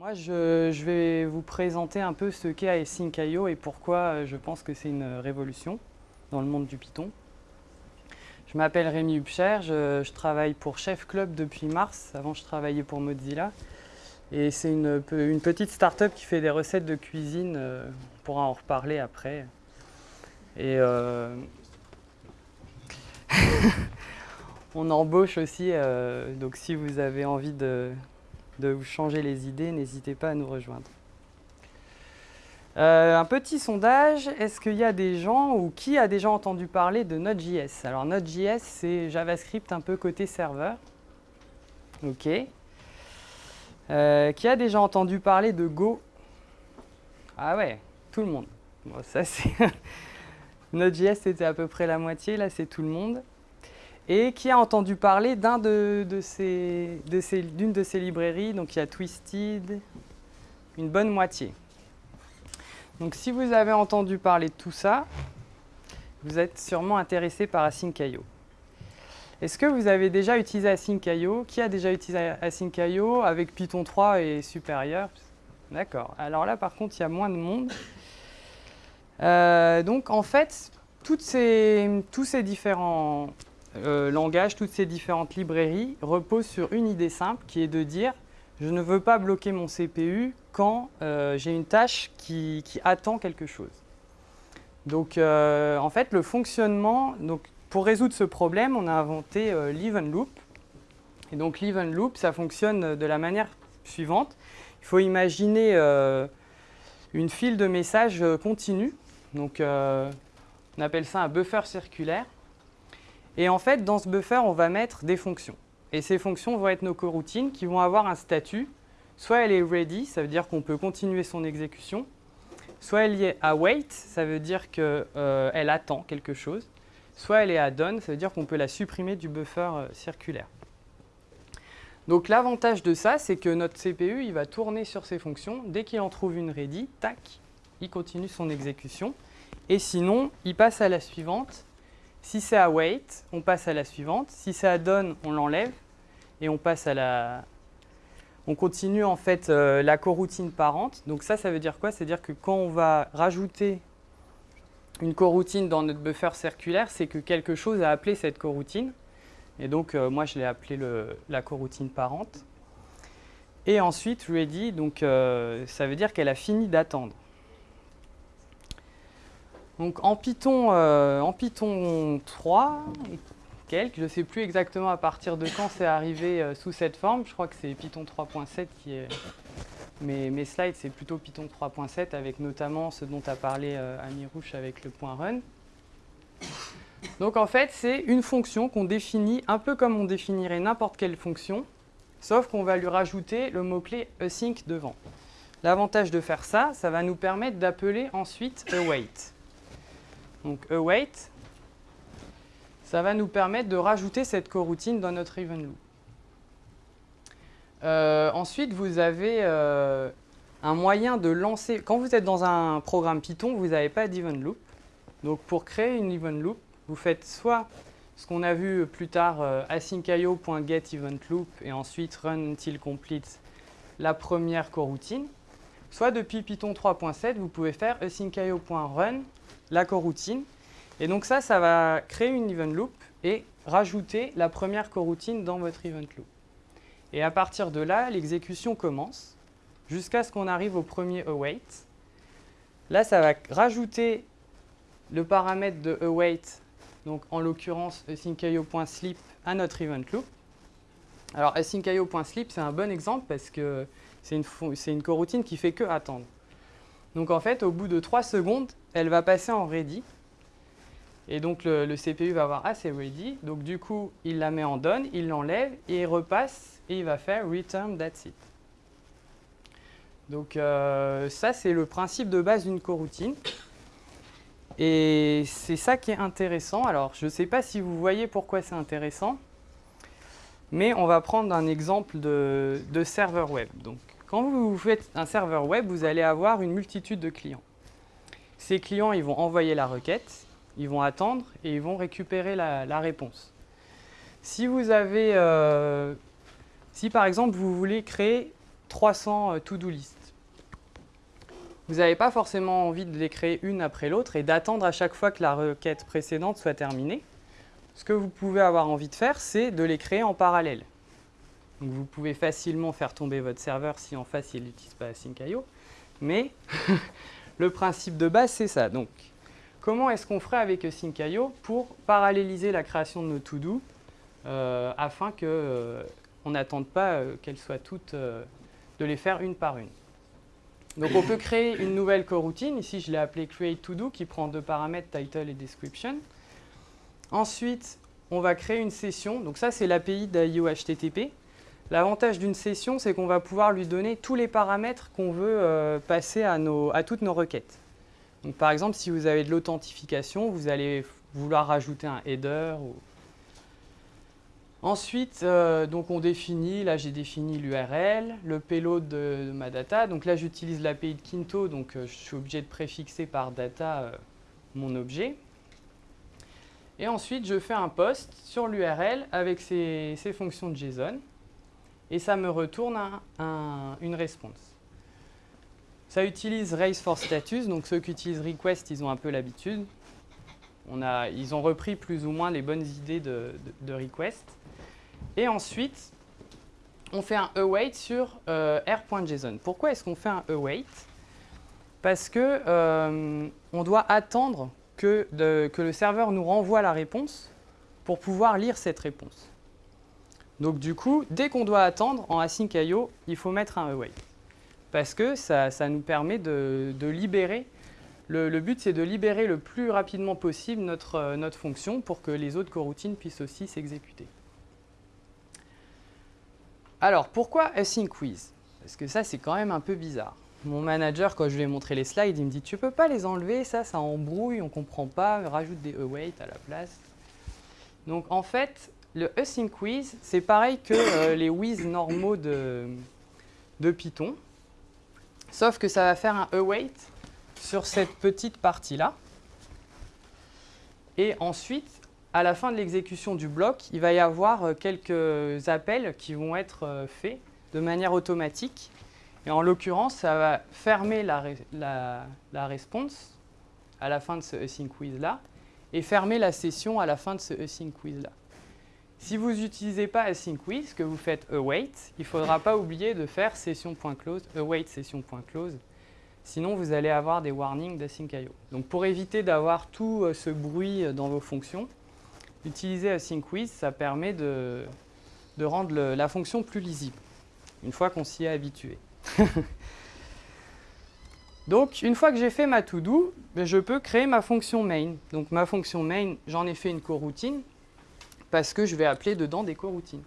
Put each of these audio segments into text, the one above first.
Moi, je, vais vous présenter un peu ce qu'est Async.io et pourquoi euh, je pense que c'est une révolution dans le monde du Python. Je m'appelle Rémi Hubcher, je, travaille pour Chef Club depuis mars. Avant, je travaillais pour Mozilla. Et c'est une, pe- une petite start-up qui fait des recettes de cuisine. euh, on pourra en reparler après. Et euh, on embauche aussi. donc, si vous avez envie de, de vous changer les idées, n'hésitez pas à nous rejoindre. Euh, un petit sondage, est-ce qu'il y a des gens ou qui a déjà entendu parler de Node.js Alors Node.js, c'est JavaScript un peu côté serveur. Ok. Euh, qui a déjà entendu parler de Go? Ah ouais, tout le monde. Ça c'est Node.js, c'était à peu près la moitié, là c'est tout le monde. Et qui a entendu parler de, d'une de ces librairies Donc il y a Twisted, une bonne moitié. Donc si vous avez entendu parler de tout ça, vous êtes sûrement intéressé par Async.io. Est-ce que vous avez déjà utilisé Async.io Qui a déjà utilisé Async.io avec Python 3 et supérieur? D'accord. Alors là, par contre, il y a moins de monde. Euh, donc en fait, tous ces différents euh, langages, toutes ces différentes librairies reposent sur une idée simple qui est de dire je ne veux pas bloquer mon CPU quand euh, j'ai une tâche qui, attend quelque chose. Donc euh, en fait, le fonctionnement, donc, pour résoudre ce problème, on a inventé euh, l'event loop. Et donc l'event loop, ça fonctionne de la manière suivante. Il faut imaginer une file de messages continue. Donc on appelle ça un buffer circulaire. Et en fait, dans ce buffer, on va mettre des fonctions. Et ces fonctions vont être nos coroutines qui vont avoir un statut. Soit elle est ready, ça veut dire qu'on peut continuer son exécution. Soit elle est await, ça veut dire qu'elle attend quelque chose. Soit elle est à done, ça veut dire qu'on peut la supprimer du buffer euh, circulaire. Donc l'avantage de ça, c'est que notre CPU, il va tourner sur ces fonctions. Dès qu'il en trouve une ready, tac, il continue son exécution. Et sinon, il passe à la suivante. Si c'est await, on passe à la suivante. Si c'est à done, on l'enlève et on passe à la, on continue en fait euh, la coroutine parente. Donc ça, ça veut dire quoi? C'est-à-dire que quand on va rajouter une coroutine dans notre buffer circulaire, c'est que quelque chose a appelé cette coroutine. Et donc euh, moi, je l'ai appelé le- la coroutine parente. Et ensuite, ready, donc euh, ça veut dire qu'elle a fini d'attendre. Donc en Python, euh, en Python 3 et quelques, je ne sais plus exactement à partir de quand c'est arrivé euh, sous cette forme. Je crois que c'est Python 3.7 qui est. Mes, mes slides, c'est plutôt Python 3.7 avec notamment ce dont a parlé euh, Ami Rouche avec le point run. Donc en fait, c'est une fonction qu'on définit un peu comme on définirait n'importe quelle fonction, sauf qu'on va lui rajouter le mot-clé async devant. L'avantage de faire ça, ça va nous permettre d'appeler ensuite await. Donc await, ça va nous permettre de rajouter cette coroutine dans notre event loop. Euh, ensuite, vous avez euh, un moyen de lancer. Quand vous êtes dans un programme Python, vous n'avez pas d'event loop. Donc pour créer une event loop, vous faites soit ce qu'on a vu plus tard, euh, async.io.getEventLoop et ensuite run until complete la première coroutine. Soit depuis Python 3.7, vous pouvez faire async.io.run la coroutine. Et donc ça, ça va créer une event loop et rajouter la première coroutine dans votre event loop. Et à partir de là, l'exécution commence jusqu'à ce qu'on arrive au premier await. Là, ça va rajouter le paramètre de await, donc en l'occurrence async.io.sleep à notre event loop. Alors async.io.sleep, c'est un bon exemple parce que c'est une, coroutine qui fait que attendre. Donc en fait, au bout de 3 secondes, elle va passer en ready. Et donc le, le CPU va voir ah c'est ready. Donc du coup, il la met en done, il l'enlève et il repasse et il va faire return that's it. Donc euh, ça c'est le principe de base d'une coroutine. Et c'est ça qui est intéressant. Alors je ne sais pas si vous voyez pourquoi c'est intéressant. Mais on va prendre un exemple de, de serveur web. Donc, quand vous faites un serveur web, vous allez avoir une multitude de clients. Ces clients, ils vont envoyer la requête, ils vont attendre et ils vont récupérer la, réponse. Si vous avez, euh, si par exemple vous voulez créer 300 to-do list. Vous n'avez pas forcément envie de les créer une après l'autre et d'attendre à chaque fois que la requête précédente soit terminée. Ce que vous pouvez avoir envie de faire, c'est de les créer en parallèle. Donc vous pouvez facilement faire tomber votre serveur si en face il n'utilise pas Async.io. Mais le principe de base, c'est ça. Donc, comment est-ce qu'on ferait avec Async.io pour paralléliser la création de nos to-do euh, afin qu'on euh, n'attende pas euh, qu'elles soient toutes, de les faire une par une? Donc on peut créer une nouvelle coroutine. Ici, je l'ai appelée create to do qui prend deux paramètres, title et description. Ensuite, on va créer une session. Donc ça, c'est l'API d'IO HTTP. L'avantage d'une session, c'est qu'on va pouvoir lui donner tous les paramètres qu'on veut euh, passer à, toutes nos requêtes. Par exemple, si vous avez de l'authentification, vous allez vouloir rajouter un header Ensuite, euh, donc on définit, là j'ai défini l'URL, le payload de, ma data. Donc là j'utilise l'API de Kinto, donc euh, je suis obligé de préfixer par data mon objet. Et ensuite je fais un post sur l'URL avec ces, fonctions de JSON et ça me retourne une réponse. Ça utilise raise for status, donc ceux qui utilisent request, ils ont un peu l'habitude. ils ont repris plus ou moins les bonnes idées de request. Et ensuite, on fait un await sur euh, r.json. Pourquoi est-ce qu'on fait un await? Parce que euh, on doit attendre que, le serveur nous renvoie la réponse pour pouvoir lire cette réponse. Donc du coup, dès qu'on doit attendre en async.io, il faut mettre un await. Parce que ça, ça nous permet de, libérer, le, le but c'est de libérer le plus rapidement possible notre, euh, notre fonction pour que les autres coroutines puissent aussi s'exécuter. Alors, pourquoi Async Quiz? Parce que ça, c'est quand même un peu bizarre. Mon manager, quand je lui ai montré les slides, il me dit « Tu peux pas les enlever, ça, ça embrouille, on comprend pas, rajoute des await à la place. » Donc, en fait, le Async Quiz, c'est pareil que euh, les whiz normaux de, Python, sauf que ça va faire un await sur cette petite partie-là. Et ensuite, à la fin de l'exécution du bloc, il va y avoir euh, quelques appels qui vont être euh, faits de manière automatique. Et en l'occurrence, ça va fermer la, la, response à la fin de ce async quiz-là et fermer la session à la fin de ce async quiz-là. Si vous n'utilisez pas async que vous faites await, il ne faudra pas oublier de faire session.close, await session.close. Sinon, vous allez avoir des warnings d'async.io. Donc pour éviter d'avoir tout euh, ce bruit dans vos fonctions, Utiliser AsyncWiz, ça permet de, rendre la fonction plus lisible, une fois qu'on s'y est habitué. Donc, une fois que j'ai fait ma to-do, ben, je peux créer ma fonction main. Donc, ma fonction main, j'en ai fait une coroutine, parce que je vais appeler dedans des coroutines.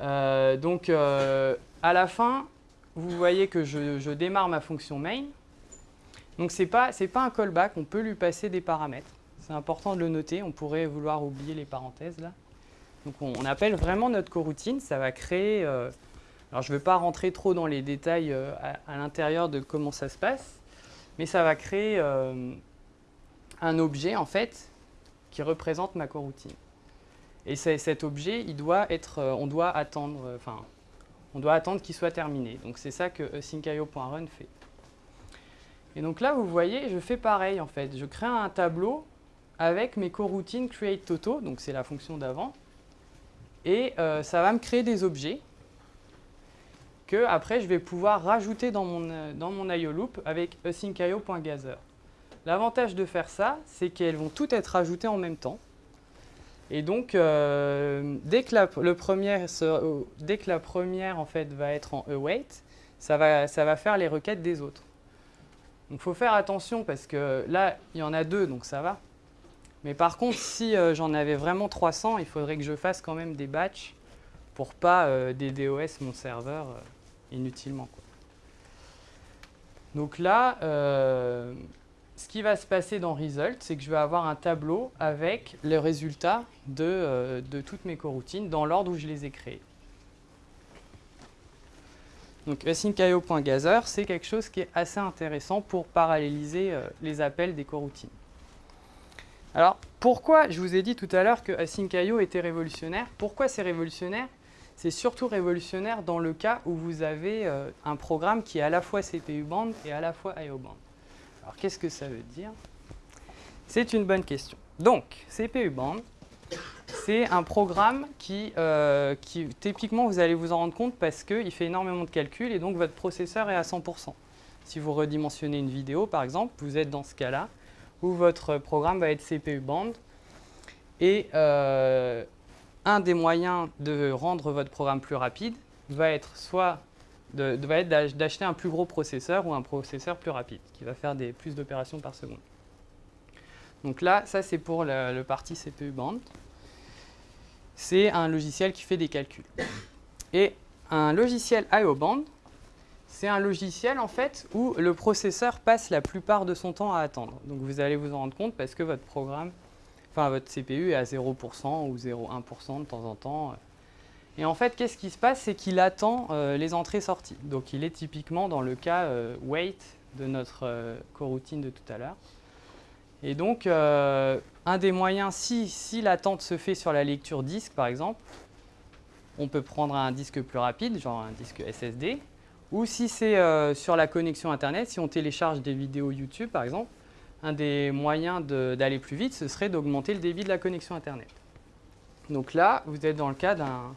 Euh, donc, euh, à la fin, vous voyez que je, démarre ma fonction main. Donc, ce n'est pas, pas un callback, on peut lui passer des paramètres. C'est important de le noter, on pourrait vouloir oublier les parenthèses là. Donc on, appelle vraiment notre coroutine, ça va créer... Euh, alors je ne vais pas rentrer trop dans les détails à, l'intérieur de comment ça se passe, mais ça va créer un objet en fait qui représente ma coroutine. Et cet objet, il doit être, on doit attendre, enfin, on doit attendre qu'il soit terminé. Donc c'est ça que sync.io.run fait. Et donc là, vous voyez, je fais pareil en fait. Je crée un tableau avec mes coroutines create toto, donc c'est la fonction d'avant, et euh, ça va me créer des objets que après je vais pouvoir rajouter dans mon, euh, dans loop avec async.io.gather. L'avantage de faire ça, c'est qu'elles vont toutes être ajoutées en même temps. Et donc, euh, dès, que la, premier, dès que la première en fait, va être en await, ça va, ça va faire les requêtes des autres. Donc, il faut faire attention parce que là, il y en a deux, donc ça va. Mais par contre, si euh, j'en avais vraiment 300, il faudrait que je fasse quand même des batchs pour pas euh, DDoS mon serveur euh, inutilement. Donc là, ce qui va se passer dans Result, c'est que je vais avoir un tableau avec les résultats de, de toutes mes coroutines dans l'ordre où je les ai créées. Donc async.io.gather, c'est quelque chose qui est assez intéressant pour paralléliser les appels des coroutines. Alors, pourquoi, je vous ai dit tout à l'heure que Async.io était révolutionnaire Pourquoi c'est révolutionnaire? C'est surtout révolutionnaire dans le cas où vous avez euh, un programme qui est à la fois CPU band et à la fois IO band. Alors qu'est-ce que ça veut dire? C'est une bonne question. Donc, CPU band, c'est un programme qui, euh, qui, typiquement, vous allez vous en rendre compte parce qu'il fait énormément de calculs et donc votre processeur est à 100%. Si vous redimensionnez une vidéo, par exemple, vous êtes dans ce cas-là où votre programme va être CPU band et euh, un des moyens de rendre votre programme plus rapide va être soit d'acheter un plus gros processeur ou un processeur plus rapide qui va faire plus d'opérations par seconde. Donc là, ça c'est pour le, parti CPU band c'est un logiciel qui fait des calculs. Et un logiciel IO Band, c'est un logiciel en fait où le processeur passe la plupart de son temps à attendre. Donc vous allez vous en rendre compte parce que votre programme, enfin votre CPU est à 0% ou 0,1% de temps en temps. Et en fait, qu'est-ce qui se passe? C'est qu'il attend euh, les entrées-sorties. Donc il est typiquement dans le cas euh, wait de notre euh, coroutine de tout à l'heure. Et donc, un des moyens, si, si l'attente se fait sur la lecture disque, par exemple, on peut prendre un disque plus rapide, genre un disque SSD, ou si c'est sur la connexion Internet, si on télécharge des vidéos YouTube, par exemple, un des moyens d'aller plus vite, ce serait d'augmenter le débit de la connexion Internet. Donc là, vous êtes dans le cas d'un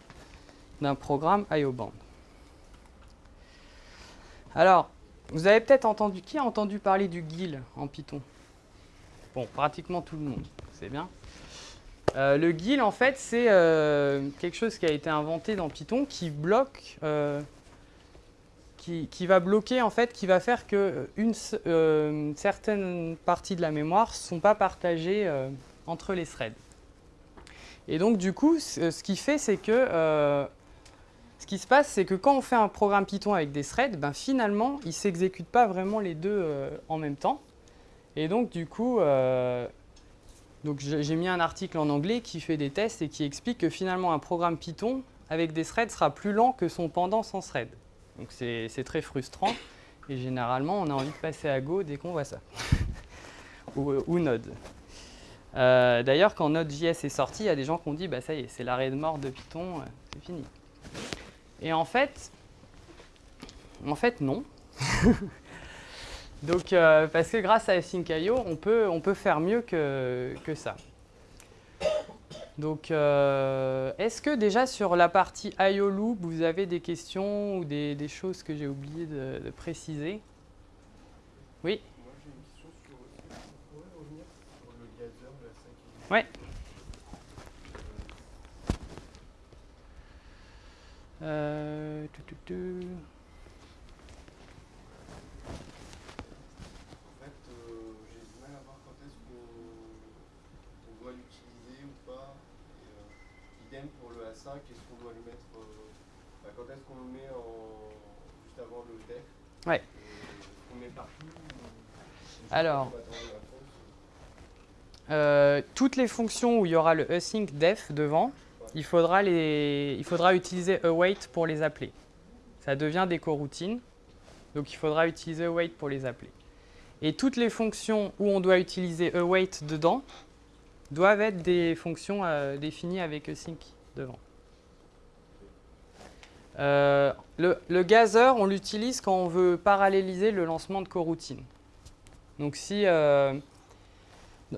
programme IO Band. Alors, vous avez peut-être entendu, qui a entendu parler du GIL en Python? Bon, pratiquement tout le monde, c'est bien. Euh, le GIL, en fait, c'est euh, quelque chose qui a été inventé dans Python qui bloque, euh, qui, va bloquer, en fait, qui va faire que une, certaine partie de la mémoire ne sont pas partagées entre les threads. Et donc, du coup, ce qui fait, c'est que ce qui se passe, c'est que quand on fait un programme Python avec des threads, ben, finalement, il ne s'exécute pas vraiment les deux en même temps. Et donc, du coup, euh, j'ai mis un article en anglais qui fait des tests et qui explique que finalement, un programme Python avec des threads sera plus lent que son pendant sans thread. Donc, c'est très frustrant. Et généralement, on a envie de passer à Go dès qu'on voit ça. ou, Node. Euh, d'ailleurs, quand Node.js est sorti, il y a des gens qui ont dit bah, ça y est, c'est l'arrêt de mort de Python, euh, c'est fini. Et en fait, en fait, non. Donc, euh, parce que grâce à Async.io, on peut, on peut faire mieux que, que ça. Donc, euh, est-ce que déjà sur la partie IO Loop, vous avez des questions ou des, des choses que j'ai oublié de, de, préciser? Oui Moi, sur... Vous pourrez revenir sur le gazer de la 5 Ouais. Euh, qu'est-ce qu'on doit lui mettre euh, bah, Quand est-ce qu'on le met en, juste avant le def Ouais. On met partout Alors, euh, toutes les fonctions où il y aura le async def devant, il, faudra les, il faudra utiliser await pour les appeler. Ça devient des coroutines, donc il faudra utiliser await pour les appeler. Et toutes les fonctions où on doit utiliser await dedans doivent être des fonctions euh, définies avec async devant. Euh, le, gazer, on l'utilise quand on veut paralléliser le lancement de coroutine. Donc si, euh,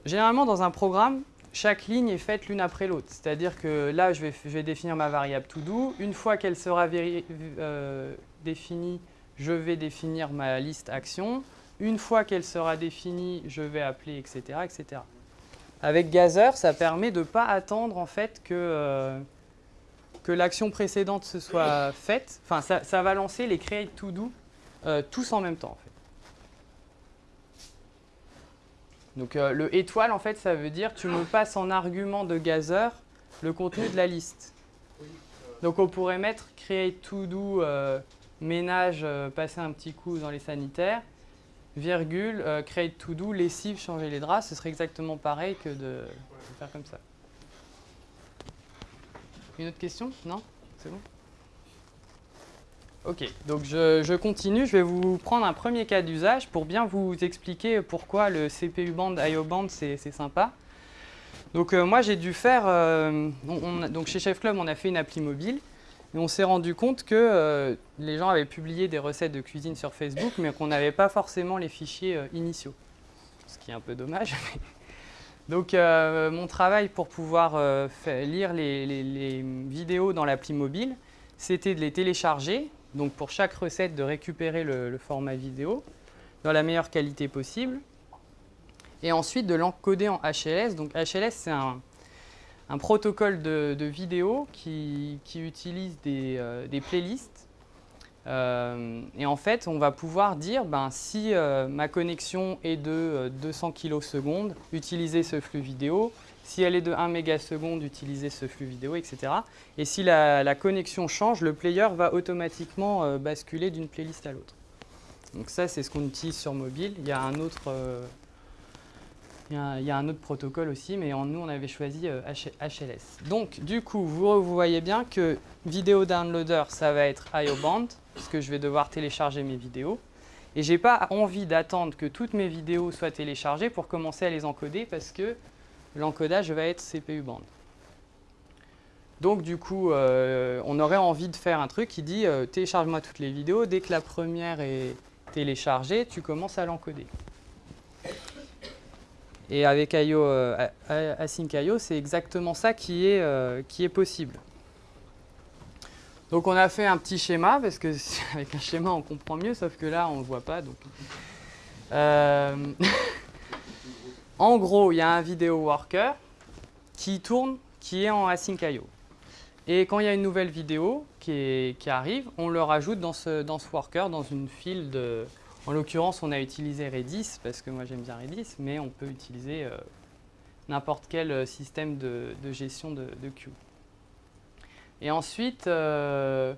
généralement dans un programme, chaque ligne est faite l'une après l'autre. C'est-à-dire que là, je vais, définir ma variable todo. Une fois qu'elle sera euh, définie, je vais définir ma liste action. Une fois qu'elle sera définie, je vais appeler, etc. etc. Avec Gazer, ça permet de ne pas attendre en fait que euh, que l'action précédente se soit faite, enfin ça, va lancer les create to do euh, tous en même temps. Donc euh, le étoile, en fait, ça veut dire tu me passes en argument de Gazer le contenu de la liste. Donc on pourrait mettre create to do euh, ménage, passer un petit coup dans les sanitaires, virgule, create to do lessive, changer les draps. Ce serait exactement pareil que de faire comme ça. Une autre question? Non? C'est bon? Ok, donc je, continue. Je vais vous prendre un premier cas d'usage pour bien vous expliquer pourquoi le CPU band, IO band, c'est sympa. Donc euh, moi, j'ai dû faire... Euh, donc chez Chef Club, on a fait une appli mobile. Et on s'est rendu compte que euh, les gens avaient publié des recettes de cuisine sur Facebook, mais qu'on n'avait pas forcément les fichiers initiaux. Ce qui est un peu dommage. Donc mon travail pour pouvoir lire les, vidéos dans l'appli mobile, c'était de les télécharger, donc pour chaque recette de récupérer le, format vidéo dans la meilleure qualité possible, et ensuite de l'encoder en HLS. Donc HLS, c'est un, protocole de, vidéo qui, utilise des, euh, playlists. Euh, et en fait, on va pouvoir dire, ben, si euh, ma connexion est de 200 kS, utilisez ce flux vidéo. Si elle est de 1 mégaseconde, utilisez ce flux vidéo, etc. Et si la, connexion change, le player va automatiquement basculer d'une playlist à l'autre. Donc ça, c'est ce qu'on utilise sur mobile. Il y a un autre il y, a, un autre protocole aussi, mais en, nous, on avait choisi HLS. Euh, Donc, du coup, vous, voyez bien que vidéo downloader, ça va être IO band, parce que je vais devoir télécharger mes vidéos. Et je n'ai pas envie d'attendre que toutes mes vidéos soient téléchargées pour commencer à les encoder, parce que l'encodage va être CPU band. Donc, du coup, euh, on aurait envie de faire un truc qui dit euh, télécharge-moi toutes les vidéos. Dès que la première est téléchargée, tu commences à l'encoder. Et avec IO, euh, Async IO, c'est exactement ça qui est, qui est possible. Donc on a fait un petit schéma, parce que avec un schéma on comprend mieux, sauf que là on ne voit pas. Donc. En gros, il y a un vidéo worker qui tourne, qui est en Async IO. Et quand il y a une nouvelle vidéo qui, qui arrive, on le rajoute dans ce, dans ce worker, dans une file de, en l'occurrence, on a utilisé Redis, parce que moi j'aime bien Redis, mais on peut utiliser euh, n'importe quel euh, système de, gestion de, queue. Et ensuite, euh,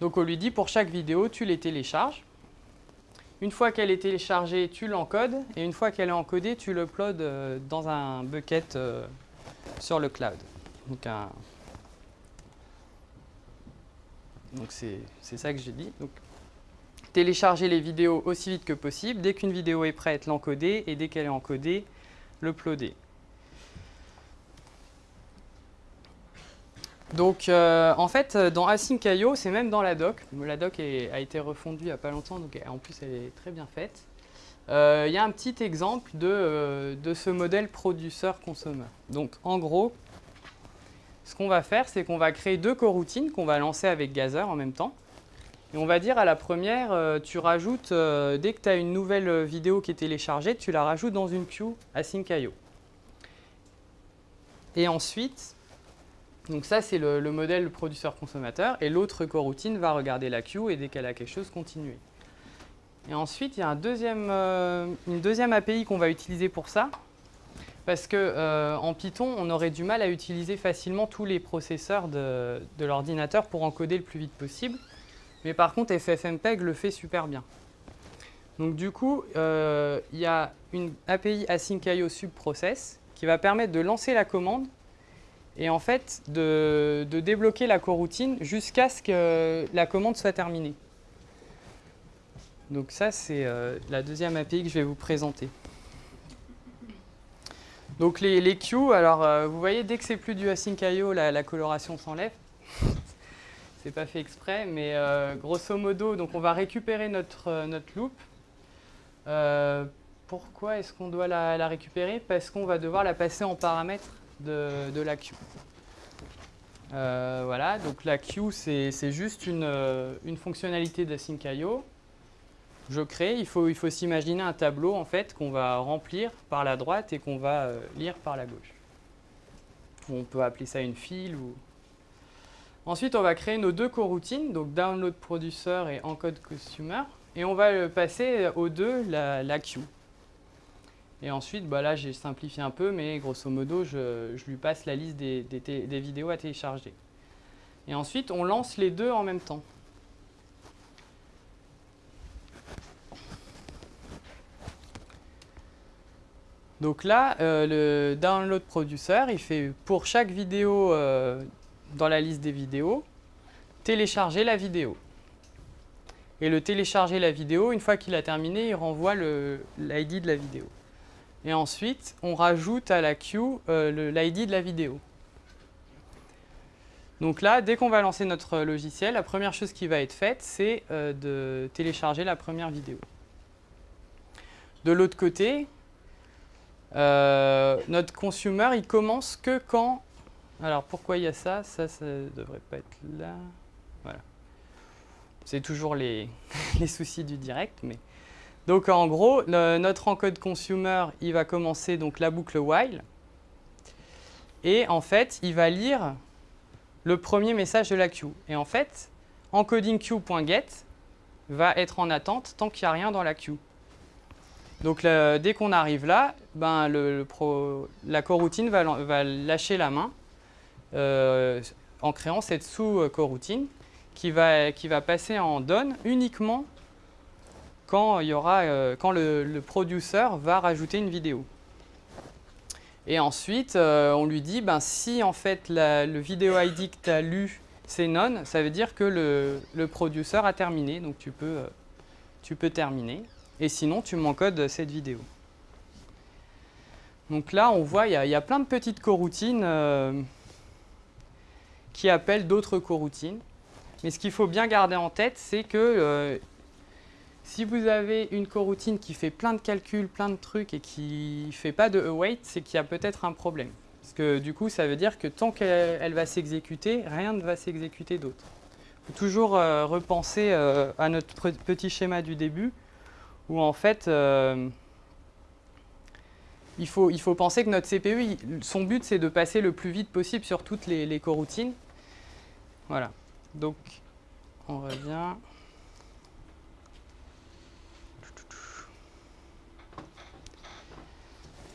donc on lui dit pour chaque vidéo, tu les télécharges. Une fois qu'elle est téléchargée, tu l'encodes. Et une fois qu'elle est encodée, tu l'uploades dans un bucket sur le cloud. Donc, donc c'est ça que j'ai dit. Donc, télécharger les vidéos aussi vite que possible. Dès qu'une vidéo est prête, l'encoder et dès qu'elle est encodée, l'uploader. Donc euh, en fait, dans Async.io, c'est même dans la doc. La doc a été refondue il n'y a pas longtemps, donc en plus elle est très bien faite. Euh, il y a un petit exemple de, euh, de ce modèle produceur-consommeur. Donc en gros, ce qu'on va faire, c'est qu'on va créer deux coroutines qu'on va lancer avec Gazer en même temps. Et on va dire à la première, euh, tu rajoutes, euh, dès que tu as une nouvelle vidéo qui est téléchargée, tu la rajoutes dans une queue async.io. Et ensuite, donc ça c'est le, modèle producteur-consommateur, et l'autre coroutine va regarder la queue et dès qu'elle a quelque chose, continuer. Et ensuite, il y a euh, une deuxième API qu'on va utiliser pour ça, parce qu'en en Python, on aurait du mal à utiliser facilement tous les processeurs de l'ordinateur pour encoder le plus vite possible. Mais par contre, FFmpeg le fait super bien. Donc du coup, euh, il y a une API async.io subprocess qui va permettre de lancer la commande et en fait de, débloquer la coroutine jusqu'à ce que la commande soit terminée. Donc ça, c'est euh, la deuxième API que je vais vous présenter. Donc les, queues, alors euh, vous voyez, dès que c'est plus du async.io, la, la coloration s'enlève c'est pas fait exprès, mais euh, grosso modo, donc on va récupérer notre, notre loop. Pourquoi est-ce qu'on doit la, récupérer? Parce qu'on va devoir la passer en paramètre de, la queue. voilà, donc la queue, c'est juste une, une fonctionnalité d'async.io. Je crée, il faut, il faut s'imaginer un tableau en fait qu'on va remplir par la droite et qu'on va lire par la gauche. On peut appeler ça une file ou Ensuite, on va créer nos deux coroutines, donc download producer et encode consumer, et on va passer aux deux la, queue. Et ensuite, bah là j'ai simplifié un peu, mais grosso modo, je, lui passe la liste des, vidéos à télécharger. Et ensuite, on lance les deux en même temps. Donc là, euh, le download producer, il fait pour chaque vidéo euh, dans la liste des vidéos, télécharger la vidéo. Et le télécharger la vidéo, une fois qu'il a terminé, il renvoie l'ID de la vidéo. Et ensuite, on rajoute à la queue euh, l'ID de la vidéo. Donc là, dès qu'on va lancer notre logiciel, la première chose qui va être faite, c'est euh, de télécharger la première vidéo. De l'autre côté, euh, notre consumer, il commence que quand... Alors pourquoi il y a ça? Ça, ça ne devrait pas être là. Voilà. C'est toujours les, les soucis du direct, mais... Donc en gros, notre encode consumer, il va commencer donc la boucle while. Et en fait, il va lire le premier message de la queue. Et en fait, encoding queue.get va être en attente tant qu'il n'y a rien dans la queue. Donc dès qu'on arrive là, ben, la coroutine va, va lâcher la main euh, en créant cette sous-coroutine qui va, qui va passer en done uniquement quand, il euh, le, le producer va rajouter une vidéo. Et ensuite, euh, on lui dit, ben, si en fait le vidéo ID que tu as lu, c'est non, ça veut dire que le, le producer a terminé, donc tu peux, euh, tu peux terminer. Et sinon, tu m'encodes cette vidéo. Donc là, on voit, il y, a- plein de petites coroutines qui appellent d'autres coroutines. Mais ce qu'il faut bien garder en tête, c'est que si vous avez une coroutine qui fait plein de calculs, plein de trucs et qui ne fait pas de await, c'est qu'il y a peut-être un problème. Parce que du coup, ça veut dire que tant qu'elle elle va s'exécuter, rien ne va s'exécuter d'autre. Il faut toujours euh, repenser euh, à notre petit schéma du début, où en fait, euh, il, faut, il faut penser que notre CPU, son but, c'est de passer le plus vite possible sur toutes les coroutines. Voilà. Donc, on revient.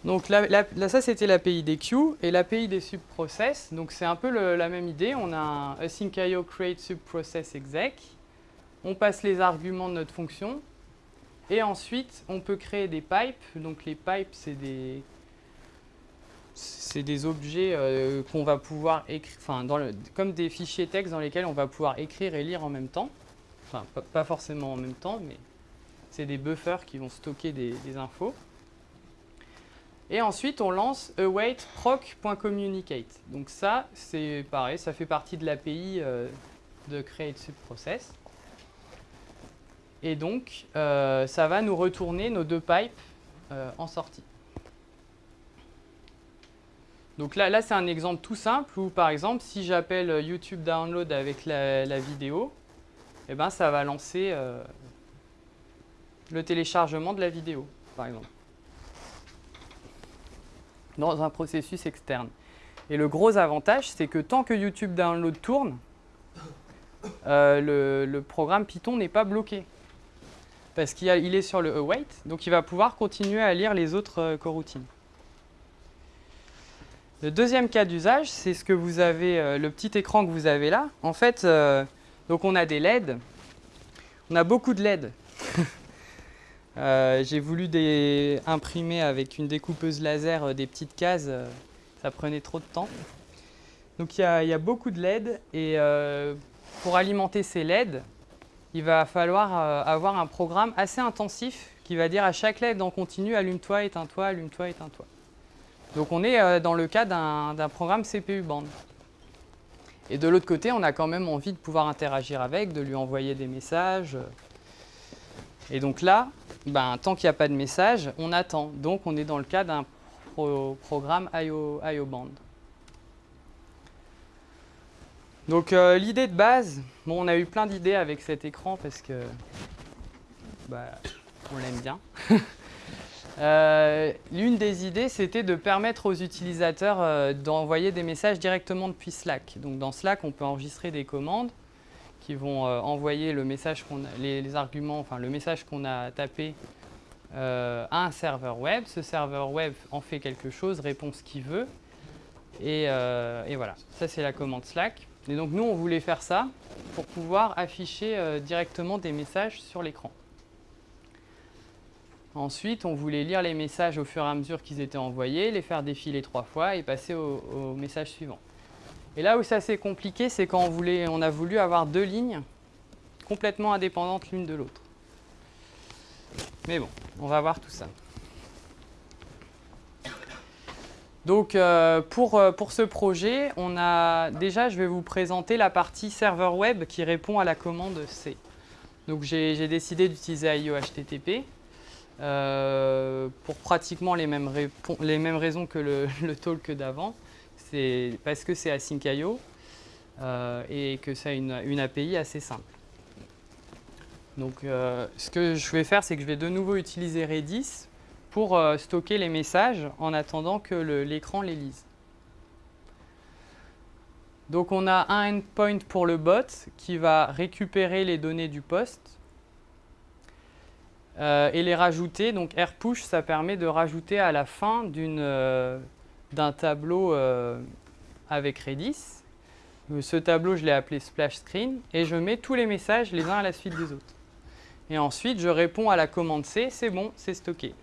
Donc là, ça c'était l'API des queues et l'API des subprocess. Donc c'est un peu la même idée. On a un async.io create subprocess exec. On passe les arguments de notre fonction et ensuite on peut créer des pipes. Donc les pipes c'est des c'est des objets euh, qu'on va pouvoir écrire, enfin comme des fichiers texte dans lesquels on va pouvoir écrire et lire en même temps. Enfin pas, forcément en même temps, mais c'est des buffers qui vont stocker des infos. Et ensuite, on lance await proc.communicate. Donc ça, c'est pareil, ça fait partie de l'API euh, de create subprocess. Et donc, euh, ça va nous retourner nos deux pipes euh, en sortie. Donc là, là c'est un exemple tout simple où, par exemple, si j'appelle YouTube Download avec la, la vidéo, eh ben, ça va lancer le téléchargement de la vidéo, par exemple dans un processus externe. Et le gros avantage, c'est que tant que YouTube Download tourne, euh, le, programme Python n'est pas bloqué. Parce qu'il est sur le await, donc il va pouvoir continuer à lire les autres euh, coroutines. Le deuxième cas d'usage, c'est ce que vous avez, euh, le petit écran que vous avez là. En fait, euh, donc on a des LED. On a beaucoup de LED. Euh, J'ai voulu imprimer avec une découpeuse laser euh, des petites cases, euh, ça prenait trop de temps. Donc il y, a- beaucoup de LED et pour alimenter ces LED, il va falloir avoir un programme assez intensif qui va dire à chaque LED en continu allume-toi, éteins-toi, allume-toi, éteins-toi. Donc on est dans le cas d'un programme CPU band. Et de l'autre côté, on a quand même envie de pouvoir interagir avec, de lui envoyer des messages. Et donc là, ben, tant qu'il n'y a pas de message, on attend. Donc on est dans le cas d'un pro- programme IO, IO Band. Donc euh, l'idée de base, bon, on a eu plein d'idées avec cet écran parce que bah, on l'aime bien. Euh, L'une des idées, c'était de permettre aux utilisateurs euh, d'envoyer des messages directement depuis Slack. Donc dans Slack, on peut enregistrer des commandes qui vont euh, envoyer le message qu'on les, arguments, enfin le message qu'on a tapé euh, à un serveur web. Ce serveur web en fait quelque chose, répond ce qu'il veut. Et, euh, et voilà, ça c'est la commande Slack. Et donc nous, on voulait faire ça pour pouvoir afficher directement des messages sur l'écran. Ensuite, on voulait lire les messages au fur et à mesure qu'ils étaient envoyés, les faire défiler trois fois et passer au message suivant. Et là où ça s'est compliqué, c'est quand on a voulu avoir deux lignes complètement indépendantes l'une de l'autre. Mais bon, on va voir tout ça. Donc euh, pour, euh, pour ce projet, on a déjà, je vais vous présenter la partie serveur web qui répond à la commande C. Donc j'ai décidé d'utiliser IO HTTP euh, pour pratiquement les mêmes, les mêmes raisons que le, le talk d'avant. C'est parce que c'est async IO et que a une, une, API assez simple. Donc ce que je vais faire, c'est que je vais de nouveau utiliser Redis pour euh, stocker les messages en attendant que l'écran les lise. Donc on a un endpoint pour le bot qui va récupérer les données du post euh, et les rajouter. Donc rpush, ça permet de rajouter à la fin euh, d'un tableau avec Redis. Ce tableau, je l'ai appelé splash screen et je mets tous les messages les uns à la suite des autres. Et ensuite, je réponds à la commande C, c'est bon, c'est stocké.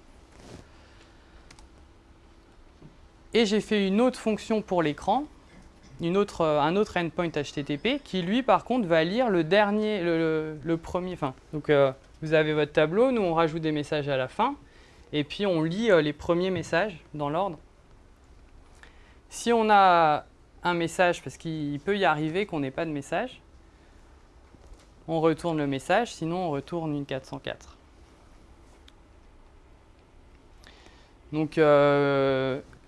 Et j'ai fait une autre fonction pour l'écran, euh, un autre endpoint HTTP qui lui par contre va lire le dernier, le, premier, donc euh, vous avez votre tableau, nous on rajoute des messages à la fin et puis on lit euh, les premiers messages dans l'ordre. Si on a un message, parce qu'il peut y arriver qu'on n'ait pas de message, on retourne le message, sinon on retourne une 404. Donc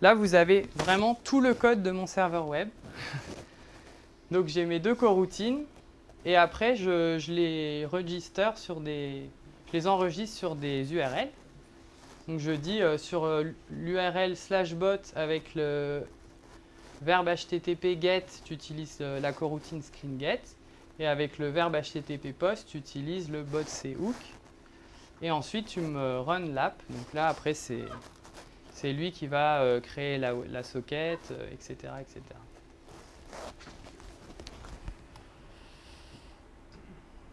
Là, vous avez vraiment tout le code de mon serveur web. Donc j'ai mes deux coroutines et après je, les register sur des, je les enregistre sur des URL. Donc je dis euh, sur euh, l'URL slash bot avec le verbe HTTP get, tu utilises euh, la coroutine screen get. Et avec le verbe HTTP post, tu utilises le bot hook. Et ensuite, tu me run l'app. Donc là, après, c'est lui qui va euh, créer la, socket, etc., euh, etc.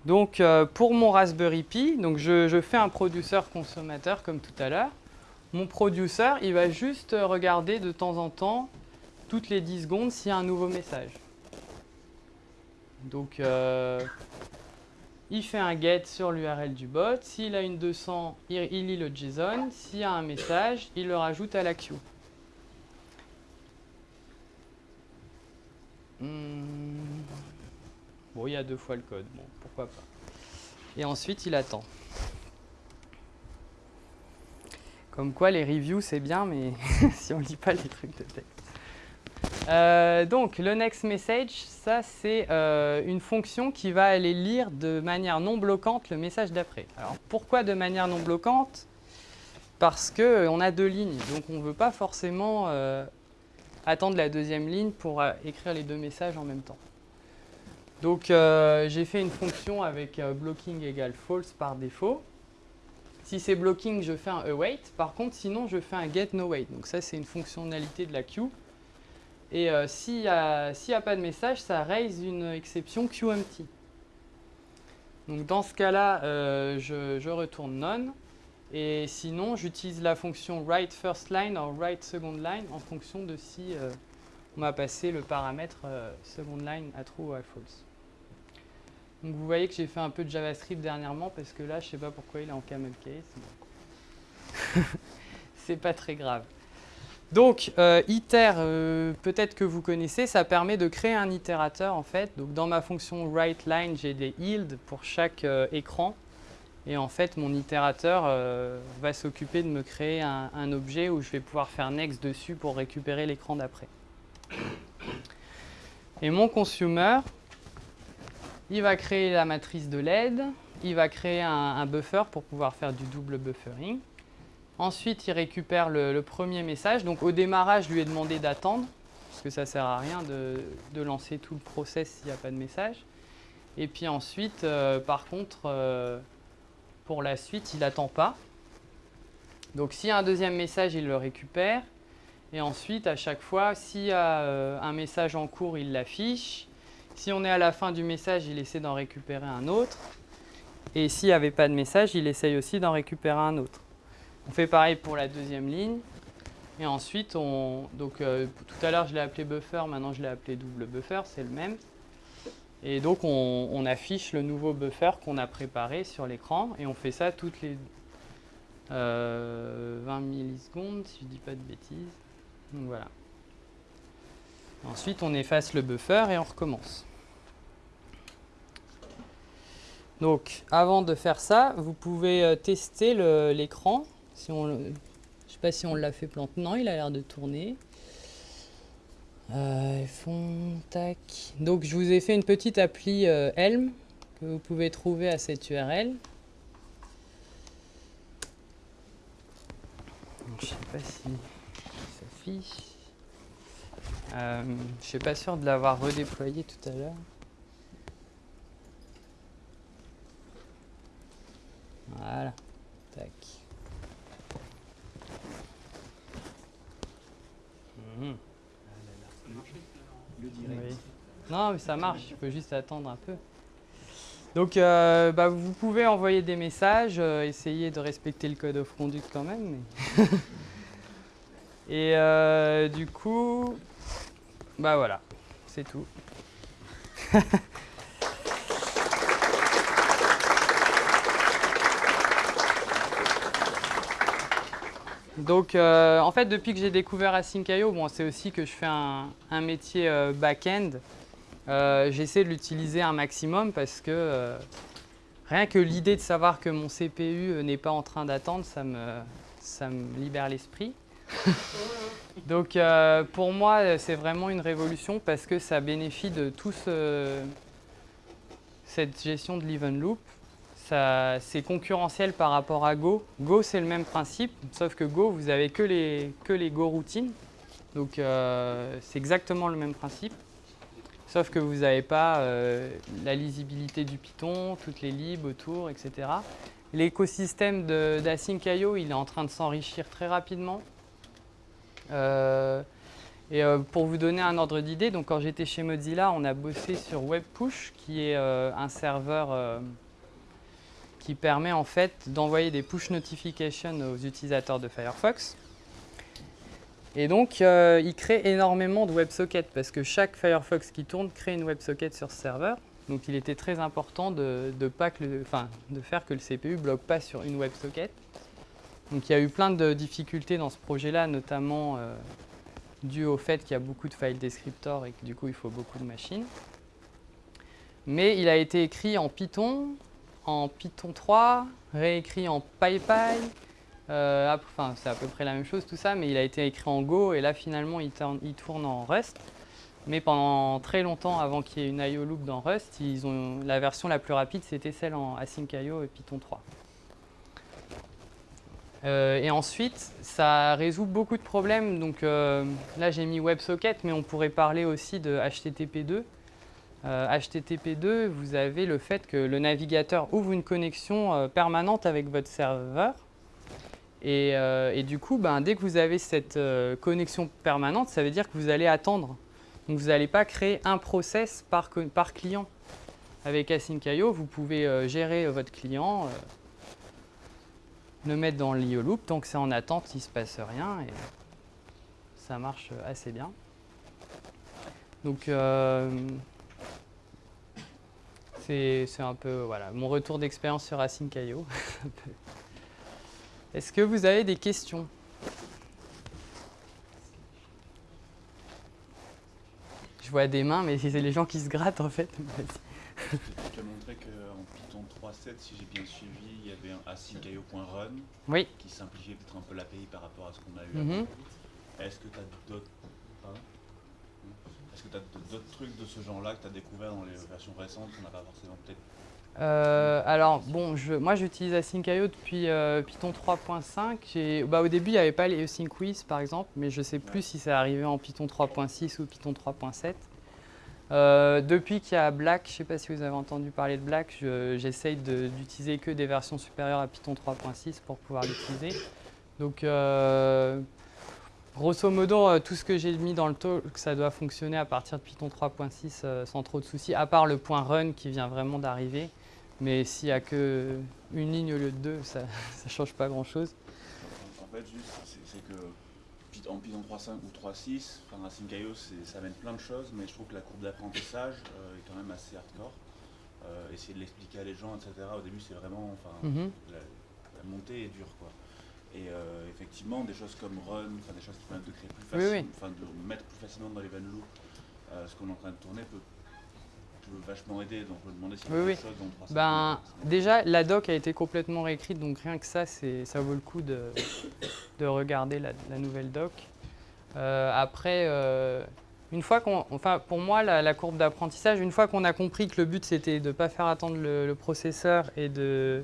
Donc pour mon Raspberry Pi, donc je, fais un producer consommateur comme tout à l'heure. Mon producer, il va juste regarder de temps en temps, toutes les 10 secondes, s'il y a un nouveau message. Donc il fait un get sur l'URL du bot. S'il a une 200, il, lit le JSON. S'il y a un message, il le rajoute à la queue. Hmm. Bon, il y a deux fois le code. Bon, pourquoi pas. Et ensuite, il attend. Comme quoi, les reviews, c'est bien, mais si on ne lit pas les trucs de texte. Euh, donc, le next message, ça c'est euh, une fonction qui va aller lire de manière non bloquante le message d'après. Alors, pourquoi de manière non bloquante? Parce qu'on euh, a deux lignes, donc on ne veut pas forcément attendre la deuxième ligne pour écrire les deux messages en même temps. Donc, j'ai fait une fonction avec blocking égale false par défaut. Si c'est blocking, je fais un await. Par contre, sinon, je fais un get no wait. Donc ça, c'est une fonctionnalité de la queue et euh, s'il n'y a, pas de message, ça raise une exception QEmpty. Donc dans ce cas-là, euh, je, retourne none. Et sinon, j'utilise la fonction write first line ou write second line en fonction de si euh, on m'a passé le paramètre second line à true ou à false. Donc vous voyez que j'ai fait un peu de JavaScript dernièrement parce que là, je ne sais pas pourquoi il est en camel case. C'est pas très grave. Donc, euh, iter, euh, peut-être que vous connaissez, ça permet de créer un itérateur en fait. Donc, dans ma fonction writeLine, j'ai des yields pour chaque euh, écran. Et en fait, mon itérateur va s'occuper de me créer un, objet où je vais pouvoir faire next dessus pour récupérer l'écran d'après. Et mon consumer, il va créer la matrice de LED, il va créer un buffer pour pouvoir faire du double buffering. Ensuite, il récupère le, premier message. Donc au démarrage, je lui ai demandé d'attendre, parce que ça ne sert à rien de, lancer tout le process s'il n'y a pas de message. Et puis ensuite, euh, par contre, euh, pour la suite, il n'attend pas. Donc s'il y a un deuxième message, il le récupère. Et ensuite, à chaque fois, s'il y a euh, un message en cours, il l'affiche. Si on est à la fin du message, il essaie d'en récupérer un autre. Et s'il n'y avait pas de message, il essaye aussi d'en récupérer un autre. On fait pareil pour la deuxième ligne. Et ensuite, on, donc, euh, tout à l'heure, je l'ai appelé buffer, maintenant je l'ai appelé double buffer, c'est le même. Et donc, on, affiche le nouveau buffer qu'on a préparé sur l'écran. Et on fait ça toutes les 20 euh, millisecondes, si je ne dis pas de bêtises. Donc voilà. Ensuite, on efface le buffer et on recommence. Donc, avant de faire ça, vous pouvez euh, tester l'écran. Si on, le- je sais pas si on l'a fait planter. Non, il a l'air de tourner. Euh, fond, tac. Donc, je vous ai fait une petite appli euh, Helm que vous pouvez trouver à cette URL. Donc, je sais pas si ça s'affiche. Euh, je suis pas sûr de l'avoir redéployé tout à l'heure. Voilà. Tac. Non, mais ça marche, il faut juste attendre un peu. Donc, euh, bah, vous pouvez envoyer des messages, euh, essayer de respecter le code of conduct quand même. Et euh, du coup, bah voilà, c'est tout. Donc, euh, en fait, depuis que j'ai découvert Async.io, bon, c'est aussi que je fais un, métier euh, back-end. Euh, J'essaie de l'utiliser un maximum parce que rien que l'idée de savoir que mon CPU n'est pas en train d'attendre, ça me, ça me libère l'esprit. Donc, pour moi, c'est vraiment une révolution parce que ça bénéficie de tout ce- cette gestion de l'event loop. C'est concurrentiel par rapport à Go. Go, c'est le même principe, sauf que Go, vous avez que les, Go routines. Donc, euh, c'est exactement le même principe. Sauf que vous n'avez pas euh, la lisibilité du Python, toutes les libs autour, etc. L'écosystème d'Async.io, il est en train de s'enrichir très rapidement. Euh, et pour vous donner un ordre d'idée, quand j'étais chez Mozilla, on a bossé sur WebPush, qui est un serveur qui permet en fait d'envoyer des push notifications aux utilisateurs de Firefox. Et donc, euh, il crée énormément de WebSockets parce que chaque Firefox qui tourne crée une WebSocket sur ce serveur. Donc, il était très important de, pas que de faire que le CPU ne bloque pas sur une WebSocket. Donc, il y a eu plein de difficultés dans ce projet-là, notamment euh, dû au fait qu'il y a beaucoup de file descriptors et que du coup, il faut beaucoup de machines. Mais il a été écrit en Python, en Python 3, réécrit en PyPy. Euh, c'est à peu près la même chose tout ça, mais il a été écrit en Go et là finalement il tourne, en Rust. Mais pendant très longtemps, avant qu'il y ait une IO loop dans Rust, ils ont, la version la plus rapide c'était celle en Async.io et Python 3. Euh, et ensuite, ça résout beaucoup de problèmes. Donc euh, là, j'ai mis WebSocket, mais on pourrait parler aussi de HTTP2. Euh, HTTP2, vous avez le fait que le navigateur ouvre une connexion euh, permanente avec votre serveur. Et, euh, du coup, ben, dès que vous avez cette euh, connexion permanente, ça veut dire que vous allez attendre. Donc vous n'allez pas créer un process par, client. Avec Async.io, vous pouvez euh, gérer euh, votre client, euh, le mettre dans l'IO loop. Tant que c'est en attente, il se passe rien et ça marche euh, assez bien. Donc euh, c'est un peu voilà, mon retour d'expérience sur. Un peu. Est-ce que vous avez des questions? Je vois des mains, mais c'est les gens qui se grattent en fait. Tu as montré qu'en Python 3.7, si j'ai bien suivi, il y avait un Oui. qui simplifiait peut-être un peu l'API par rapport à ce qu'on a eu avant. Est-ce que tu as d'autres pardon Est-ce que tu as d'autres trucs de ce genre-là que tu as découvert dans les versions récentes qu'on n'a pas forcément peut-être Euh, alors, bon, je, moi j'utilise Async.io depuis euh, Python 3.5. J'ai- Bah, au début, il n'y avait pas les Async Quiz par exemple, mais je ne sais plus Ouais. si c'est arrivé en Python 3.6 ou Python 3.7. Euh, depuis qu'il y a Black, je ne sais pas si vous avez entendu parler de Black, je- j'essaye d'utiliser que des versions supérieures à Python 3.6 pour pouvoir l'utiliser. Donc, grosso modo, euh, tout ce que j'ai mis dans le talk, ça doit fonctionner à partir de Python 3.6 euh, sans trop de soucis, à part le point run qui vient vraiment d'arriver. Mais s'il n'y a que une ligne au lieu de deux, ça ne change pas grand-chose. En fait, juste, c'est que en Python 3.5 ou 3.6, enfin, Async.io, c'est- ça amène plein de choses, mais je trouve que la courbe d'apprentissage euh, est quand même assez hardcore. Euh, essayer de l'expliquer à les gens, etc. Au début, c'est vraiment, enfin, Mhm. la, la montée est dure, quoi. Et euh, effectivement, des choses comme run, des choses qui permettent de créer plus Oui, facilement, oui. enfin de mettre plus facilement dans l'event loop euh, ce qu'on est en train de tourner peut, peut vachement aider. Donc je me demandais s'il y a Oui, quelque oui. chose dont 300 Ben, déjà, la doc a été complètement réécrite, donc rien que ça, ça vaut le coup de, de regarder la, la nouvelle doc. Euh, après, une fois qu'on, enfin, pour moi, la, la courbe d'apprentissage, une fois qu'on a compris que le but c'était de ne pas faire attendre le, le processeur et de,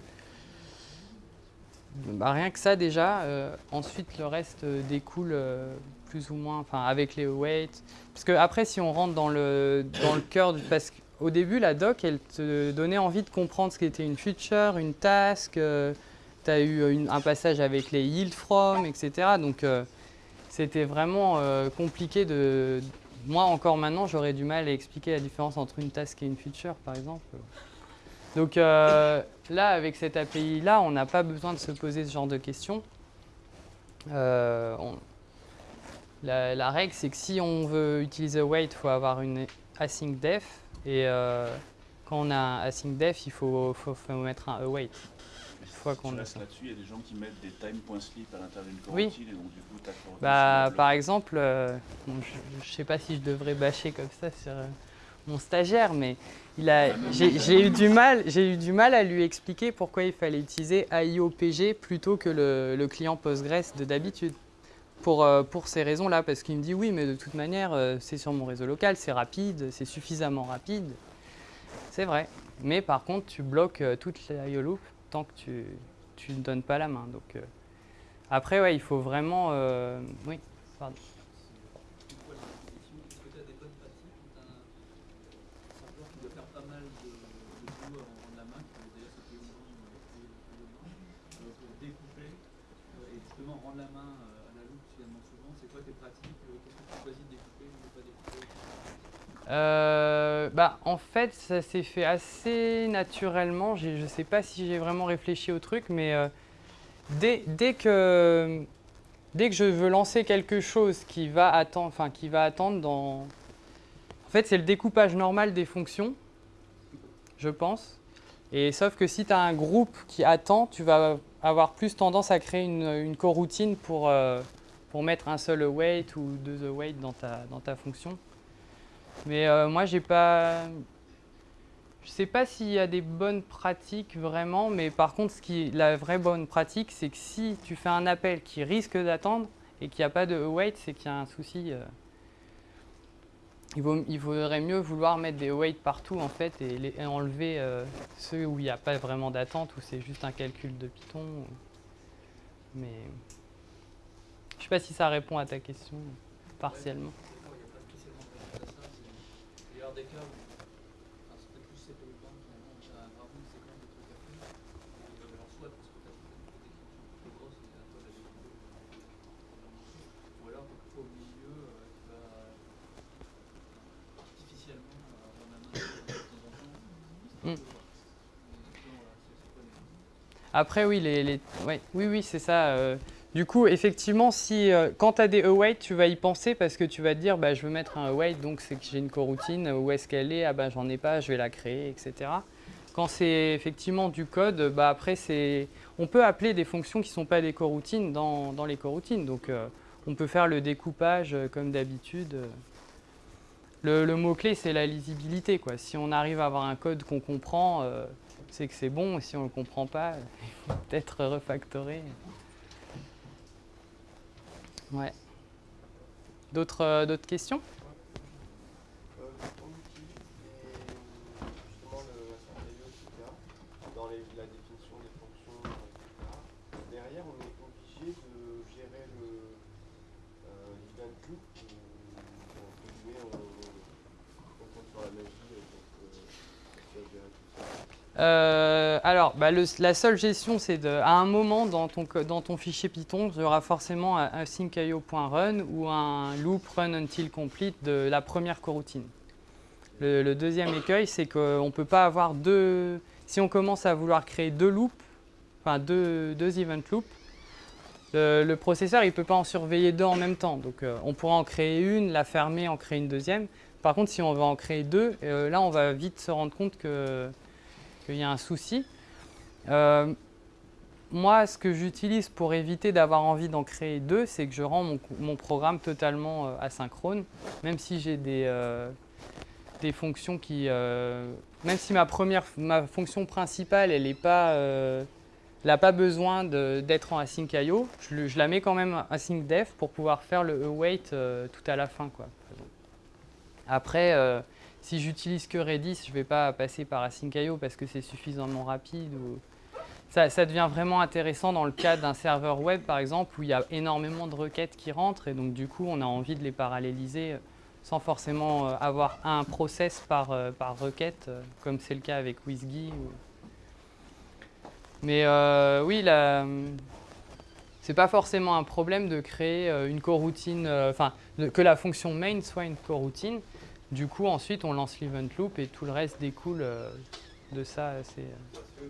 bah, rien que ça déjà. euh, ensuite, le reste euh, découle euh, plus ou moins, avec les awaits. Parce que après, si on rentre dans le dans le cœur, du- parce qu'au début, la doc, elle te donnait envie de comprendre ce qu'était une feature, une task. tu as eu un passage avec les yield from, etc. Donc c'était vraiment compliqué de. Moi, encore maintenant, j'aurais du mal à expliquer la différence entre une task et une feature, par exemple. Donc euh, là, avec cette API-là, on n'a pas besoin de se poser ce genre de questions. Euh, on- la, la règle, c'est que si on veut utiliser await, il faut avoir une async def. Et euh, quand on a un async def, il faut, faut- faut mettre un await. Fois qu'on là-dessus, il y a des gens qui mettent des time.slip à l'intérieur d'une Oui. coroutine et donc du coup, ta Bah, par exemple, bon, je ne sais pas si je devrais bâcher comme ça sur mon stagiaire, mais j'ai eu du mal, j'ai eu du mal à lui expliquer pourquoi il fallait utiliser AIOPG plutôt que le, client Postgres de d'habitude. Pour, euh, pour ces raisons-là, parce qu'il me dit oui, mais de toute manière, euh, c'est sur mon réseau local, c'est rapide, c'est suffisamment rapide. C'est vrai. Mais par contre, tu bloques euh, toute la IO loop tant que tu tu ne donnes pas la main. Donc, après, ouais, il faut vraiment. oui, pardon. Une fois la définition, est-ce que tu as des bonnes pratiques ou tu as un serveur qui doit faire pas mal de, de boulot avant de rendre la main, qui veut d'ailleurs c'était une grande euh, pour découper euh, et justement rendre la main euh, à la loupe finalement souvent C'est quoi tes pratiques euh, Qu'est-ce que tu choisis de découper ou de pas découper Euh, bah, en fait, ça s'est fait assez naturellement. Je ne sais pas si j'ai vraiment réfléchi au truc, mais euh, dès, que, dès que je veux lancer quelque chose qui va attendre, enfin, qui va attendre dans... En fait, c'est le découpage normal des fonctions, je pense. Et sauf que si tu as un groupe qui attend, tu vas avoir plus tendance à créer une, une coroutine pour, euh, pour mettre un seul await ou deux await dans ta, dans ta fonction. Mais euh, moi, j'ai pas. Je sais pas s'il y a des bonnes pratiques vraiment, mais par contre, ce qui, la vraie bonne pratique, c'est que si tu fais un appel qui risque d'attendre et qu'il n'y a pas de await, c'est qu'il y a un souci. euh. Il, vaudrait mieux vouloir mettre des await partout en fait et, enlever euh, ceux où il n'y a pas vraiment d'attente, où c'est juste un calcul de Python. Mais je sais pas si ça répond à ta question partiellement. D'accord, il n'y a pas spécialement de à ça. Des cas enfin, c'est plus finalement, trucs à faire. Et, euh, alors soit parce que tu as des fonctions trop grosses et à toi découper, euh, ou alors quelquefois au milieu, euh, tu vas artificiellement euh, rendre la main de temps en temps, Mm. les... Après, oui, les, les- ouais, oui, oui, c'est ça. euh. Du coup, effectivement, si, euh, quand tu as des await, tu vas y penser parce que tu vas te dire, bah, je veux mettre un await, donc c'est que j'ai une coroutine, où est-ce qu'elle est? Ah ben, j'en ai pas, je vais la créer, etc. Quand c'est effectivement du code, bah, après, c'est, on peut appeler des fonctions qui ne sont pas des coroutines dans, les coroutines. Donc, euh, on peut faire le découpage euh, comme d'habitude. Le, mot-clé, c'est la lisibilité. Quoi. Si on arrive à avoir un code qu'on comprend, c'est que c'est bon. Si on ne le comprend pas, il faut peut-être refactorer. Ouais. D'autres euh, questions Euh, on utilise les- justement le SRIO, etc. Dans les- la définition des fonctions, etc. Derrière, on est obligé de gérer le euh, l'event loop ou entre guillemets, on, on compte sur la magie et donc euh, on va gérer tout ça. Euh, alors, bah, la seule gestion, c'est à un moment dans ton, fichier Python, il y aura forcément un, un syncIO.run ou un loop run until complete de la première coroutine. Le, deuxième écueil, c'est qu'on ne peut pas avoir deux. Si on commence à vouloir créer deux loops, enfin deux, event loops, le, le processeur il ne peut pas en surveiller deux en même temps. Donc euh, on pourra en créer une, la fermer, en créer une deuxième. Par contre, si on va en créer deux, euh, là on va vite se rendre compte que qu'il y a un souci. Euh, moi, ce que j'utilise pour éviter d'avoir envie d'en créer deux, c'est que je rends mon, programme totalement euh, asynchrone, même si j'ai des, euh, des fonctions qui... même si ma première, ma fonction principale, elle n'a pas, euh, elle a pas besoin d'être en async IO, je, la mets quand même async def pour pouvoir faire le await euh, tout à la fin. Après, si j'utilise que Redis, je ne vais pas passer par async IO parce que c'est suffisamment rapide. Ça, devient vraiment intéressant dans le cas d'un serveur web, par exemple, où il y a énormément de requêtes qui rentrent et donc du coup, on a envie de les paralléliser sans forcément euh, avoir un process par, euh, requête, euh, comme c'est le cas avec ou- Mais oui, la... c'est pas forcément un problème de créer une coroutine, enfin, que la fonction main soit une coroutine. Du coup, ensuite, on lance l'event loop et tout le reste découle euh, de ça. C'est, euh,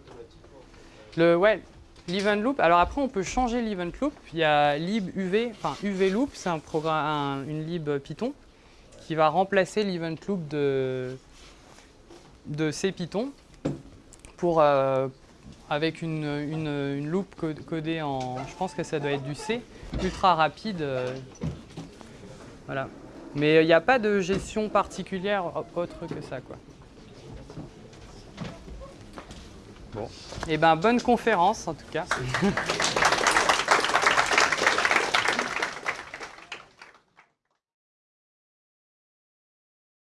le, ouais, l'event loop. Alors après, on peut changer l'event loop. Il y a libuv, enfin UV loop, c'est un programme, un- une lib Python qui va remplacer l'event loop de, de C Python pour, euh, avec une, une, une loop co- codée en, je pense que ça doit être du C, ultra rapide. voilà. Mais il n'y a pas de gestion particulière autre que ça, quoi. Eh ben, bonne conférence en tout cas.